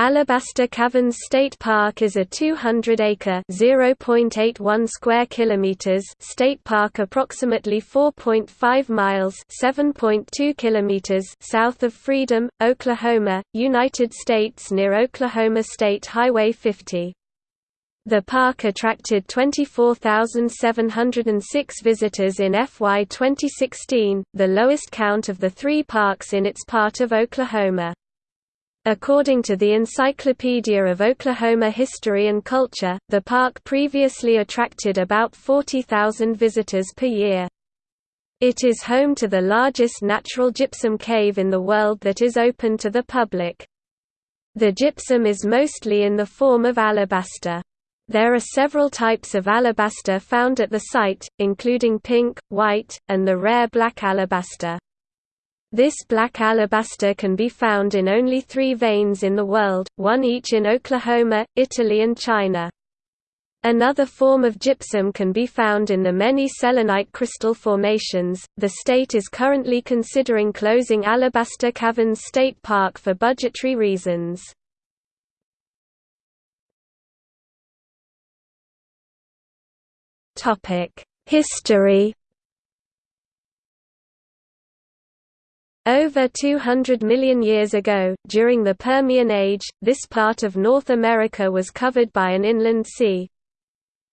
Alabaster Caverns State Park is a 200-acre (0.81 square kilometers) state park approximately 4.5 miles (7.2 kilometers) south of Freedom, Oklahoma, United States near Oklahoma State Highway 50. The park attracted 24,706 visitors in FY 2016, the lowest count of the three parks in its part of Oklahoma. According to the Encyclopedia of Oklahoma History and Culture, the park previously attracted about 40,000 visitors per year. It is home to the largest natural gypsum cave in the world that is open to the public. The gypsum is mostly in the form of alabaster. There are several types of alabaster found at the site, including pink, white, and the rare black alabaster. This black alabaster can be found in only three veins in the world, one each in Oklahoma, Italy and China. Another form of gypsum can be found in the many selenite crystal formations. The state is currently considering closing Alabaster Caverns State Park for budgetary reasons. Topic: History Over 200 million years ago, during the Permian Age, this part of North America was covered by an inland sea.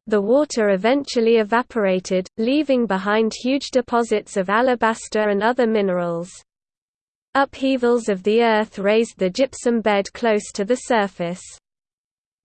The water eventually evaporated, leaving behind huge deposits of alabaster and other minerals. Upheavals of the earth raised the gypsum bed close to the surface.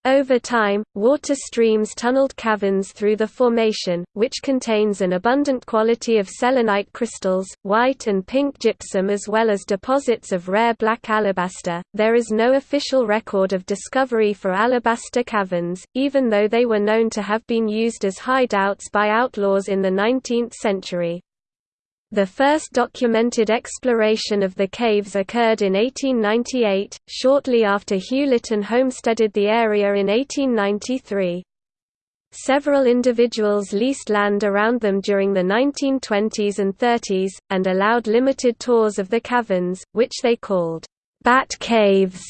Over time, water streams tunneled caverns through the formation, which contains an abundant quality of selenite crystals, white and pink gypsum, as well as deposits of rare black alabaster. There is no official record of discovery for alabaster caverns, even though they were known to have been used as hideouts by outlaws in the 19th century. The first documented exploration of the caves occurred in 1898, shortly after Hugh Lytton homesteaded the area in 1893. Several individuals leased land around them during the 1920s and 30s, and allowed limited tours of the caverns, which they called Bat Caves.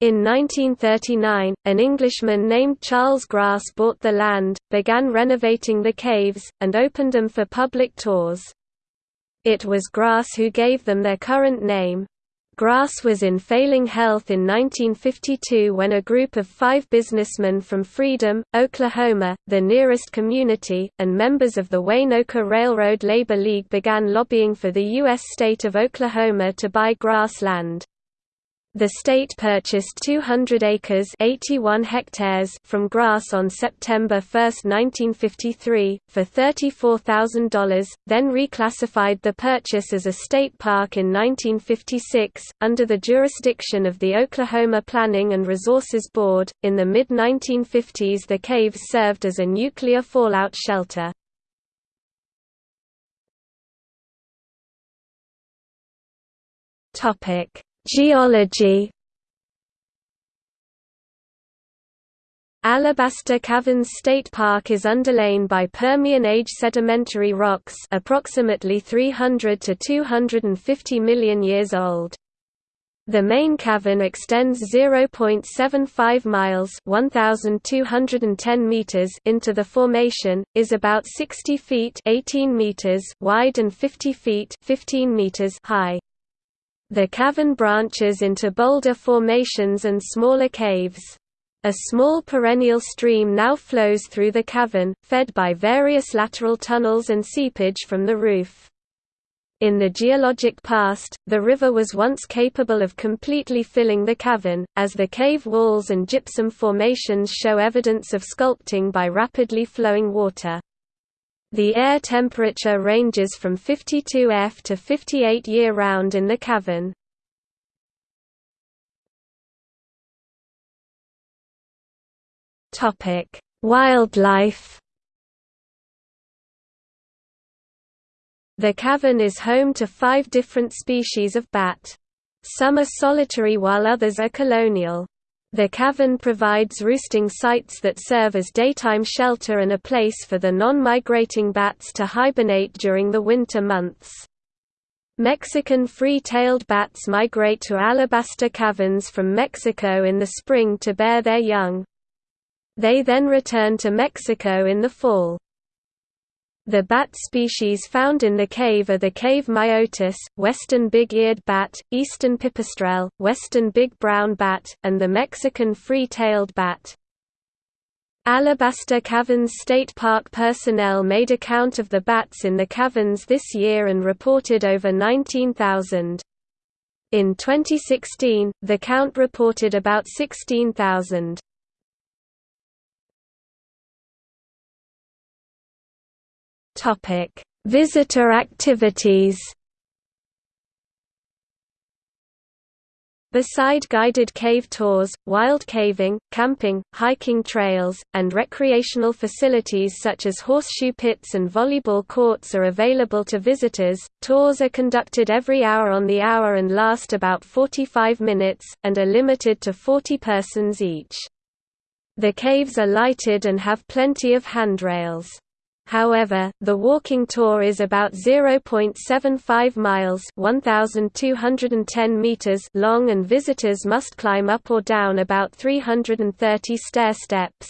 In 1939, an Englishman named Charles Grass bought the land, began renovating the caves, and opened them for public tours. It was Grass who gave them their current name. Grass was in failing health in 1952 when a group of five businessmen from Freedom, Oklahoma, the nearest community, and members of the Waynoka Railroad Labor League began lobbying for the U.S. state of Oklahoma to buy grass land. The state purchased 200 acres 81 hectares from Grass on September 1, 1953, for $34,000, then reclassified the purchase as a state park in 1956, under the jurisdiction of the Oklahoma Planning and Resources Board. In the mid 1950s, the caves served as a nuclear fallout shelter. Topic Geology Alabaster Caverns State Park is underlain by Permian age sedimentary rocks approximately 300 to 250 million years old. The main cavern extends 0.75 miles (1210 meters) into the formation, is about 60 feet (18 meters) wide and 50 feet (15 meters) high. The cavern branches into boulder formations and smaller caves. A small perennial stream now flows through the cavern, fed by various lateral tunnels and seepage from the roof. In the geologic past, the river was once capable of completely filling the cavern, as the cave walls and gypsum formations show evidence of sculpting by rapidly flowing water. The air temperature ranges from 52 F to 58 year-round in the cavern. Wildlife. The cavern is home to five different species of bat. Some are solitary while others are colonial. The cavern provides roosting sites that serve as daytime shelter and a place for the non-migrating bats to hibernate during the winter months. Mexican free-tailed bats migrate to alabaster caverns from Mexico in the spring to bear their young. They then return to Mexico in the fall. The bat species found in the cave are the cave myotis, western big-eared bat, eastern pipistrelle, western big brown bat, and the Mexican free-tailed bat. Alabaster Caverns State Park personnel made a count of the bats in the caverns this year and reported over 19,000. In 2016, the count reported about 16,000. Visitor activities Beside guided cave tours, wild caving, camping, hiking trails, and recreational facilities such as horseshoe pits and volleyball courts are available to visitors. Tours are conducted every hour on the hour and last about 45 minutes, and are limited to 40 persons each. The caves are lighted and have plenty of handrails. However, the walking tour is about 0.75 miles (1210 meters) long and visitors must climb up or down about 330 stair steps.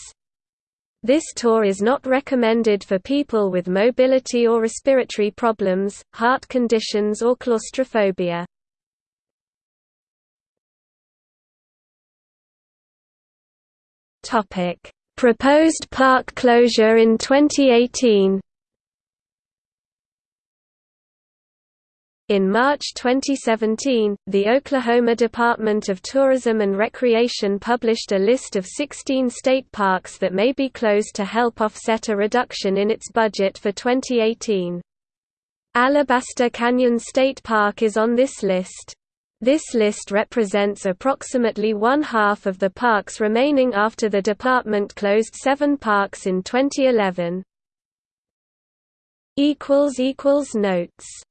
This tour is not recommended for people with mobility or respiratory problems, heart conditions or claustrophobia. Proposed park closure in 2018 In March 2017, the Oklahoma Department of Tourism and Recreation published a list of 16 state parks that may be closed to help offset a reduction in its budget for 2018. Alabaster Caverns State Park is on this list. This list represents approximately one-half of the parks remaining after the department closed seven parks in 2011. Notes